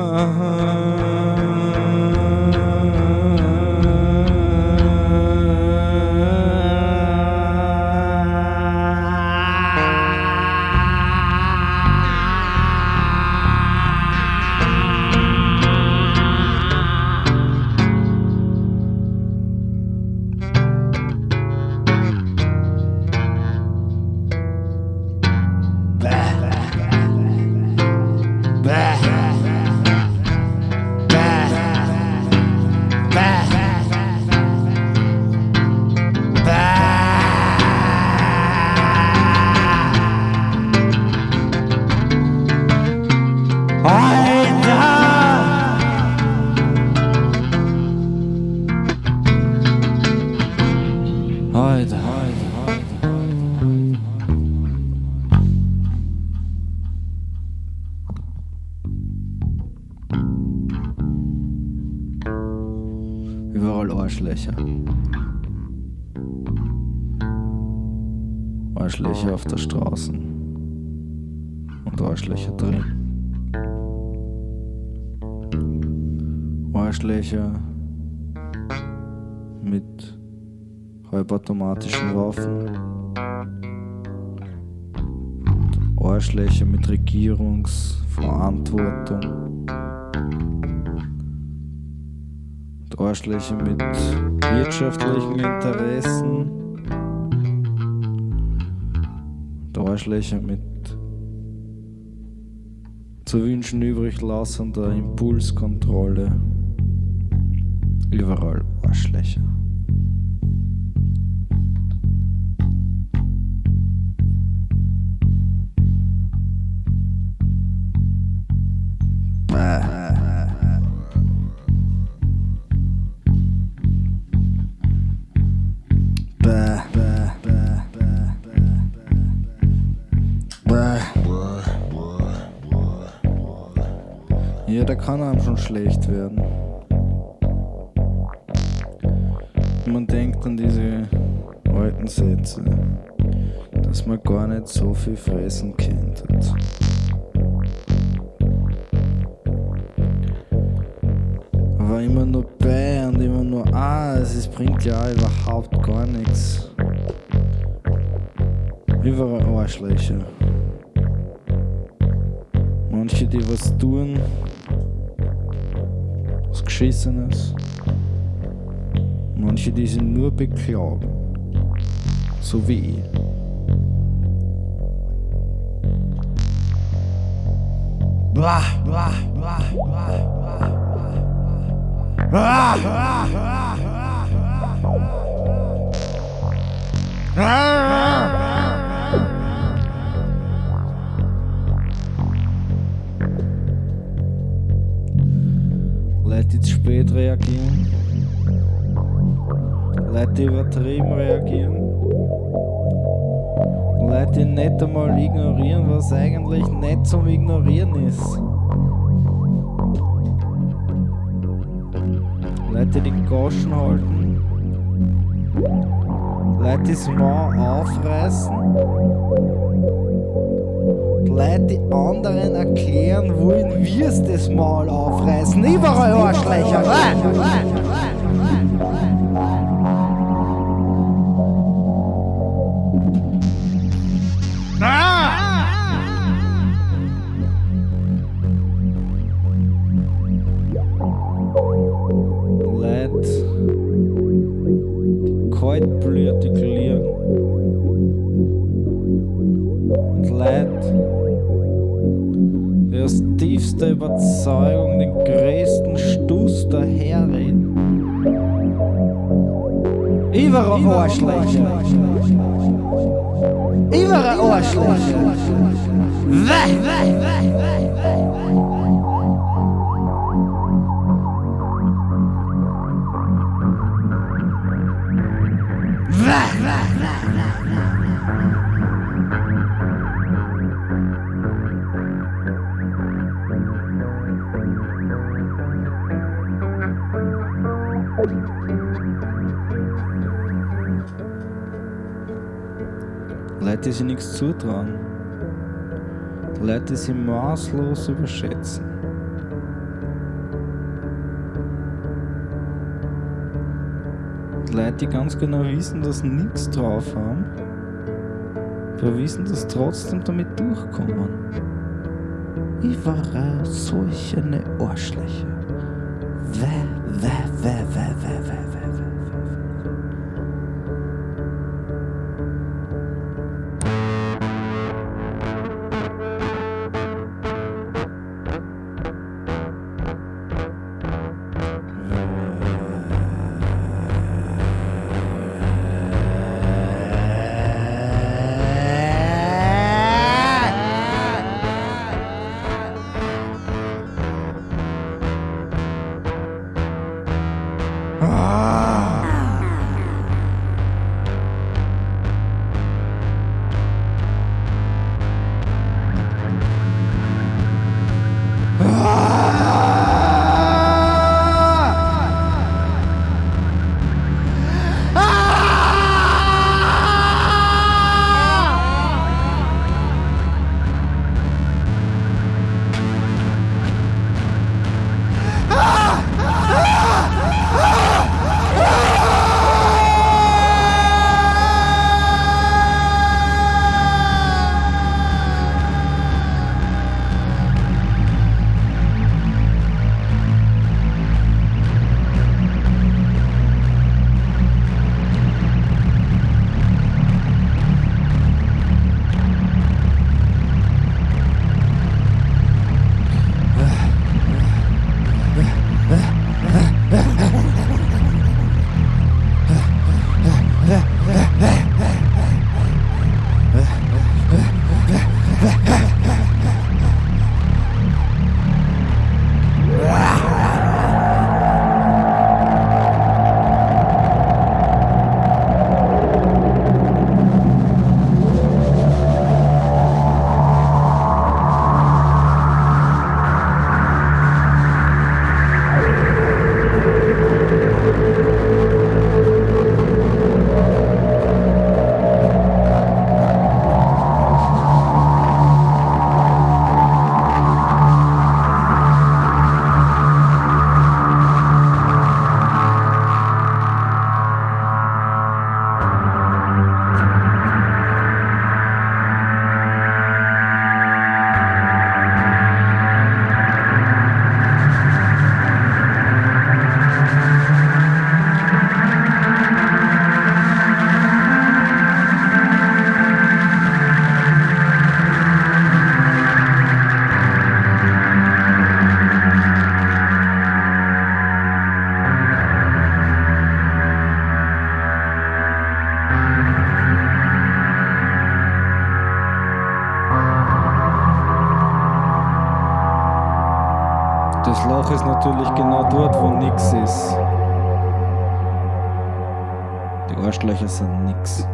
Uh-huh. heute. Überall Arschlöcher. Arschlöcher auf der Straße. Und Arschlöcher drin. Arschlöcher mit halbautomatischen Waffen. Arschlöcher mit Regierungsverantwortung. Und Arschlöcher mit wirtschaftlichen Interessen. Und Arschlöcher mit zu wünschen übrig lassender Impulskontrolle. Überall Arschlöcher. Ja, da kann einem schon schlecht werden. Man denkt an diese alten Sätze, dass man gar nicht so viel fressen kennt. Aber immer nur bei und immer nur, ah, es bringt ja überhaupt gar nichts. Überall Arschlöcher. Manche, die was tun, was Geschissenes. Manche, die sich nur beklagen. So wie ich. Blah, blah, blah, blah, blah. Leute, zu spät reagieren. Leute, übertrieben reagieren. Leute, nicht einmal ignorieren, was eigentlich nicht zum Ignorieren ist. Leute, die Goschen halten. Leute, die das Maul aufreißen. Leute, die anderen erklären wollen, wie es das Maul aufreißen. Überall Arschlöcher. Die aus tiefster Überzeugung den größten Stuss daherreden. Überall Arschlöcher. Überall Arschlöcher. Weh, weh, weh, weh, weh. Leute, die sich nichts zutrauen. Leute, die sich maßlos überschätzen. Leute, die ganz genau wissen, dass sie nichts drauf haben, aber wissen, dass sie trotzdem damit durchkommen. Überall solche Arschlöcher. Weh, weh, weh, weh, weh, weh, weh, weh. Das Loch ist natürlich genau dort, wo nix ist. Die Arschlöcher sind nix.